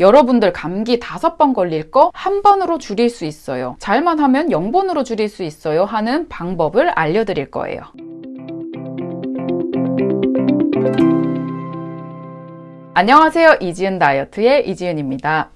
여러분들 감기 다섯 번 걸릴 거 한 번으로 줄일 수 있어요. 잘만 하면 0번으로 줄일 수 있어요 하는 방법을 알려드릴 거예요. 안녕하세요. 이지은 다이어트의 이지은입니다.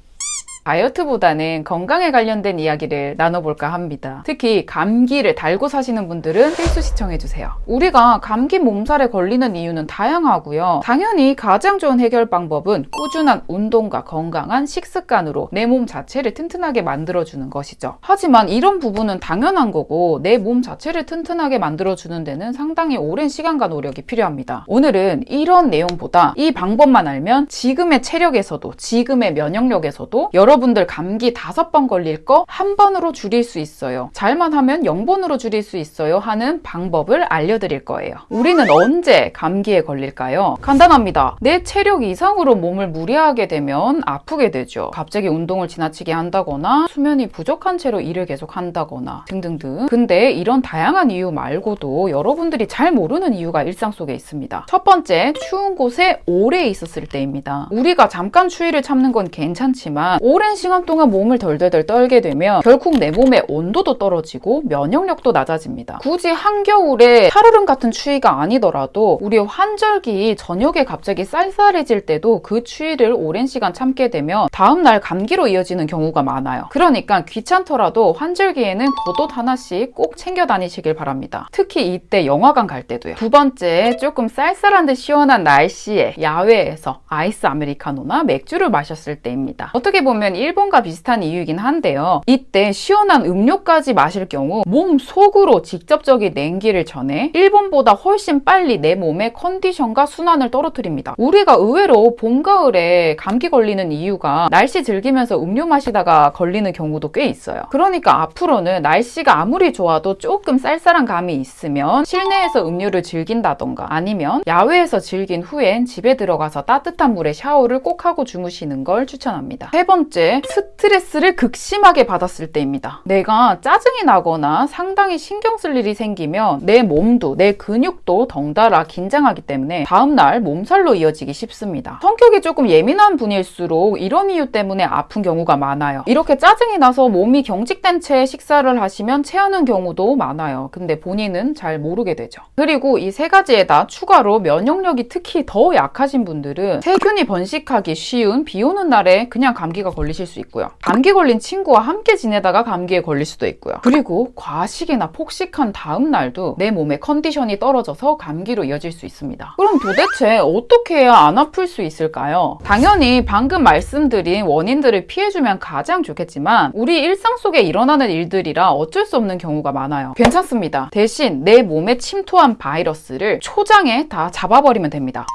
다이어트보다는 건강에 관련된 이야기를 나눠볼까 합니다. 특히 감기를 달고 사시는 분들은 필수 시청해주세요. 우리가 감기 몸살에 걸리는 이유는 다양하고요. 당연히 가장 좋은 해결 방법은 꾸준한 운동과 건강한 식습관으로 내 몸 자체를 튼튼하게 만들어주는 것이죠. 하지만 이런 부분은 당연한 거고 내 몸 자체를 튼튼하게 만들어주는 데는 상당히 오랜 시간과 노력이 필요합니다. 오늘은 이런 내용보다 이 방법만 알면 지금의 체력에서도 지금의 면역력에서도 여러 여러분들 감기 다섯 번 걸릴 거 한 번으로 줄일 수 있어요. 잘만 하면 0번으로 줄일 수 있어요 하는 방법을 알려드릴 거예요. 우리는 언제 감기에 걸릴까요? 간단합니다. 내 체력 이상으로 몸을 무리하게 되면 아프게 되죠. 갑자기 운동을 지나치게 한다거나 수면이 부족한 채로 일을 계속 한다거나 등등등. 근데 이런 다양한 이유 말고도 여러분들이 잘 모르는 이유가 일상 속에 있습니다. 첫 번째, 추운 곳에 오래 있었을 때입니다. 우리가 잠깐 추위를 참는 건 괜찮지만 오래 오랜 시간 동안 몸을 덜덜덜 떨게 되면 결국 내 몸의 온도도 떨어지고 면역력도 낮아집니다. 굳이 한겨울에 살얼음 같은 추위가 아니더라도 우리 환절기 저녁에 갑자기 쌀쌀해질 때도 그 추위를 오랜 시간 참게 되면 다음날 감기로 이어지는 경우가 많아요. 그러니까 귀찮더라도 환절기에는 겉옷 하나씩 꼭 챙겨 다니시길 바랍니다. 특히 이때 영화관 갈 때도요. 두 번째, 조금 쌀쌀한 듯 시원한 날씨에 야외에서 아이스 아메리카노나 맥주를 마셨을 때입니다. 어떻게 보면 일본과 비슷한 이유이긴 한데요. 이때 시원한 음료까지 마실 경우 몸 속으로 직접적인 냉기를 전해 일본보다 훨씬 빨리 내 몸의 컨디션과 순환을 떨어뜨립니다. 우리가 의외로 봄, 가을에 감기 걸리는 이유가 날씨 즐기면서 음료 마시다가 걸리는 경우도 꽤 있어요. 그러니까 앞으로는 날씨가 아무리 좋아도 조금 쌀쌀한 감이 있으면 실내에서 음료를 즐긴다던가 아니면 야외에서 즐긴 후엔 집에 들어가서 따뜻한 물에 샤워를 꼭 하고 주무시는 걸 추천합니다. 세 번째, 스트레스를 극심하게 받았을 때입니다. 내가 짜증이 나거나 상당히 신경 쓸 일이 생기면 내 몸도 내 근육도 덩달아 긴장하기 때문에 다음날 몸살로 이어지기 쉽습니다. 성격이 조금 예민한 분일수록 이런 이유 때문에 아픈 경우가 많아요. 이렇게 짜증이 나서 몸이 경직된 채 식사를 하시면 체하는 경우도 많아요. 근데 본인은 잘 모르게 되죠. 그리고 이 세 가지에다 추가로 면역력이 특히 더 약하신 분들은 세균이 번식하기 쉬운 비 오는 날에 그냥 감기가 걸리시 걸리실 수 있고요. 감기 걸린 친구와 함께 지내다가 감기에 걸릴 수도 있고요. 그리고 과식이나 폭식한 다음 날도 내 몸의 컨디션이 떨어져서 감기로 이어질 수 있습니다. 그럼 도대체 어떻게 해야 안 아플 수 있을까요? 당연히 방금 말씀드린 원인들을 피해주면 가장 좋겠지만 우리 일상 속에 일어나는 일들이라 어쩔 수 없는 경우가 많아요. 괜찮습니다. 대신 내 몸에 침투한 바이러스를 초장에 다 잡아버리면 됩니다.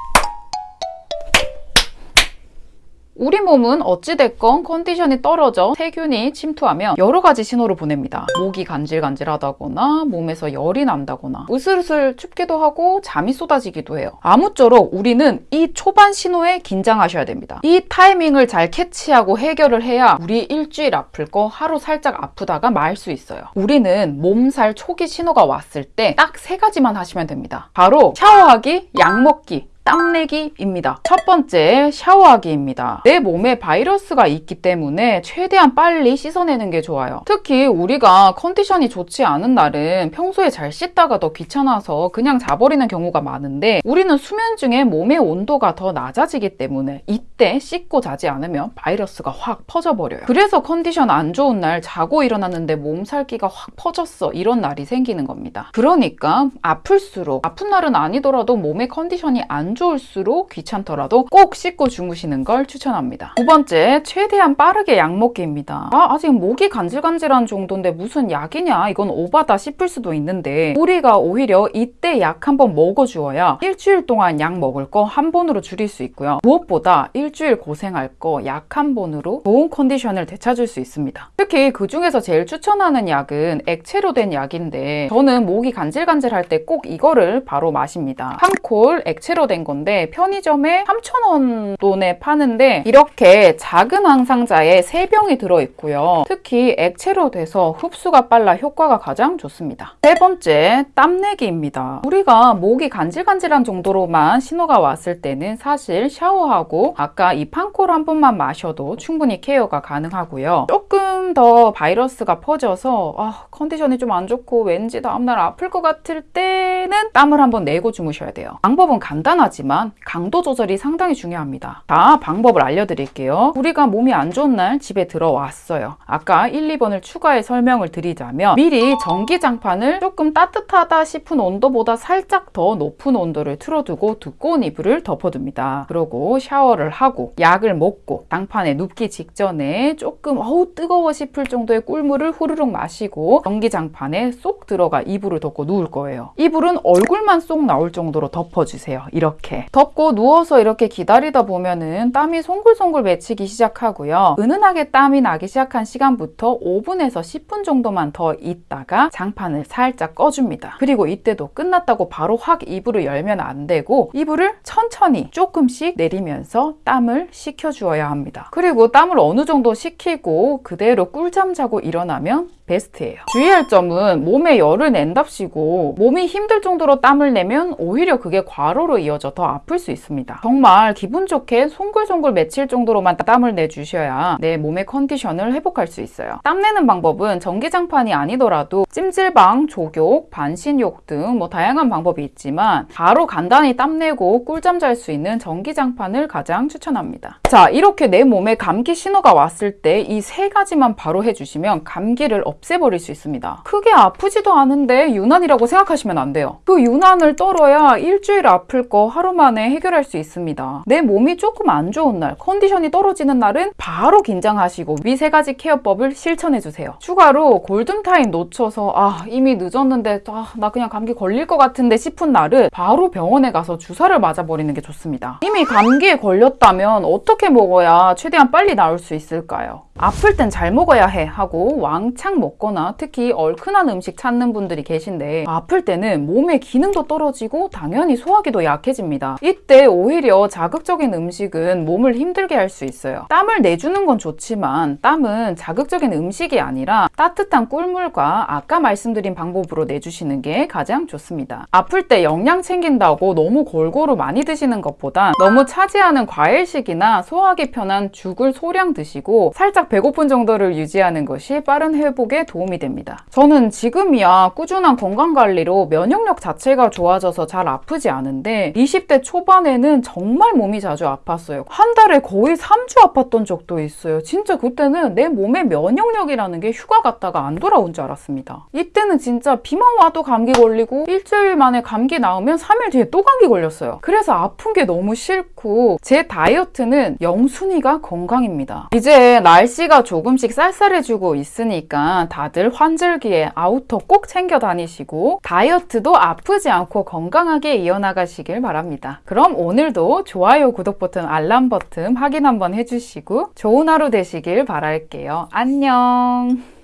우리 몸은 어찌됐건 컨디션이 떨어져 세균이 침투하면 여러 가지 신호를 보냅니다. 목이 간질간질하다거나 몸에서 열이 난다거나 으슬으슬 춥기도 하고 잠이 쏟아지기도 해요. 아무쪼록 우리는 이 초반 신호에 긴장하셔야 됩니다. 이 타이밍을 잘 캐치하고 해결을 해야 우리 일주일 아플 거 하루 살짝 아프다가 말 수 있어요. 우리는 몸살 초기 신호가 왔을 때 딱 세 가지만 하시면 됩니다. 바로 샤워하기, 약 먹기, 땀내기입니다. 첫 번째, 샤워하기입니다. 내 몸에 바이러스가 있기 때문에 최대한 빨리 씻어내는 게 좋아요. 특히 우리가 컨디션이 좋지 않은 날은 평소에 잘 씻다가 더 귀찮아서 그냥 자버리는 경우가 많은데 우리는 수면 중에 몸의 온도가 더 낮아지기 때문에 이때 씻고 자지 않으면 바이러스가 확 퍼져버려요. 그래서 컨디션 안 좋은 날 자고 일어났는데 몸살기가 확 퍼졌어 이런 날이 생기는 겁니다. 그러니까 아플수록 아픈 날은 아니더라도 몸의 컨디션이 안 좋을수록 귀찮더라도 꼭 씻고 주무시는 걸 추천합니다. 두 번째, 최대한 빠르게 약 먹기입니다. 아, 아직 목이 간질간질한 정도인데 무슨 약이냐? 이건 오바다 싶을 수도 있는데 우리가 오히려 이때 약 한 번 먹어주어야 일주일 동안 약 먹을 거 한 번으로 줄일 수 있고요. 무엇보다 일주일 고생할 거 약 한 번으로 좋은 컨디션을 되찾을 수 있습니다. 특히 그 중에서 제일 추천하는 약은 액체로 된 약인데 저는 목이 간질간질할 때 꼭 이거를 바로 마십니다. 한콜 액체로 된된 건데 편의점에 3,000원 돈에 파는데 이렇게 작은 항상자에 3병이 들어있고요. 특히 액체로 돼서 흡수가 빨라 효과가 가장 좋습니다. 세 번째, 땀내기입니다. 우리가 목이 간질간질한 정도로만 신호가 왔을 때는 사실 샤워하고 아까 이 판콜 한 번만 마셔도 충분히 케어가 가능하고요. 조금 더 바이러스가 퍼져서 아, 컨디션이 좀 안 좋고 왠지 다음날 아플 것 같을 때는 땀을 한번 내고 주무셔야 돼요. 방법은 간단하 지만 강도 조절이 상당히 중요합니다. 자, 방법을 알려드릴게요. 우리가 몸이 안 좋은 날 집에 들어왔어요. 아까 1, 2번을 추가해 설명을 드리자면 미리 전기장판을 조금 따뜻하다 싶은 온도보다 살짝 더 높은 온도를 틀어두고 두꺼운 이불을 덮어둡니다. 그러고 샤워를 하고 약을 먹고 장판에 눕기 직전에 조금 어우 뜨거워 싶을 정도의 꿀물을 후루룩 마시고 전기장판에 쏙 들어가 이불을 덮고 누울 거예요. 이불은 얼굴만 쏙 나올 정도로 덮어주세요. 이렇게 덮고 누워서 이렇게 기다리다 보면은 땀이 송글송글 맺히기 시작하고요. 은은하게 땀이 나기 시작한 시간부터 5분에서 10분 정도만 더 있다가 장판을 살짝 꺼줍니다. 그리고 이때도 끝났다고 바로 확 이불을 열면 안 되고 이불을 천천히 조금씩 내리면서 땀을 식혀주어야 합니다. 그리고 땀을 어느 정도 식히고 그대로 꿀잠 자고 일어나면 베스트예요. 주의할 점은 몸에 열을 낸답시고 몸이 힘들 정도로 땀을 내면 오히려 그게 과로로 이어져 더 아플 수 있습니다. 정말 기분 좋게 송글송글 맺힐 정도로만 땀을 내주셔야 내 몸의 컨디션을 회복할 수 있어요. 땀 내는 방법은 전기장판이 아니더라도 찜질방, 족욕, 반신욕 등 뭐 다양한 방법이 있지만 바로 간단히 땀 내고 꿀잠 잘 수 있는 전기장판을 가장 추천합니다. 자, 이렇게 내 몸에 감기 신호가 왔을 때 이 세 가지만 바로 해주시면 감기를 없 애버릴 수 있습니다. 크게 아프지도 않은데 유난이라고 생각하시면 안 돼요. 그 유난을 떨어야 일주일 아플 거 하루 만에 해결할 수 있습니다. 내 몸이 조금 안 좋은 날, 컨디션이 떨어지는 날은 바로 긴장하시고 위 세 가지 케어법을 실천해 주세요. 추가로 골든타임 놓쳐서 아 이미 늦었는데 아, 나 그냥 감기 걸릴 것 같은데 싶은 날은 바로 병원에 가서 주사를 맞아버리는 게 좋습니다. 이미 감기에 걸렸다면 어떻게 먹어야 최대한 빨리 나을 수 있을까요? 아플 땐 잘 먹어야 해 하고 왕창 먹거나 특히 얼큰한 음식 찾는 분들이 계신데 아플 때는 몸의 기능도 떨어지고 당연히 소화기도 약해집니다. 이때 오히려 자극적인 음식은 몸을 힘들게 할 수 있어요. 땀을 내주는 건 좋지만 땀은 자극적인 음식이 아니라 따뜻한 꿀물과 아까 말씀드린 방법으로 내주시는 게 가장 좋습니다. 아플 때 영양 챙긴다고 너무 골고루 많이 드시는 것보다 너무 차지하는 과일식이나 소화하기 편한 죽을 소량 드시고 살짝 배고픈 정도를 유지하는 것이 빠른 회복에 도움이 됩니다. 저는 지금이야 꾸준한 건강관리로 면역력 자체가 좋아져서 잘 아프지 않은데 20대 초반에는 정말 몸이 자주 아팠어요. 한 달에 거의 3주 아팠던 적도 있어요. 진짜 그때는 내 몸의 면역력이라는 게 휴가 갔다가 안 돌아온 줄 알았습니다. 이때는 진짜 비만 와도 감기 걸리고 일주일 만에 감기 나으면 3일 뒤에 또 감기 걸렸어요. 그래서 아픈 게 너무 싫고 제 다이어트는 영순위가 건강입니다. 이제 날씨가 조금씩 쌀쌀해지고 있으니까 다들 환절기에 outer 꼭 챙겨 다니시고 다이어트도 아프지 않고 건강하게 이어나가시길 바랍니다. 그럼 오늘도 좋아요, 구독 버튼, 알람 버튼 확인 한번 해주시고 좋은 하루 되시길 바랄게요. 안녕!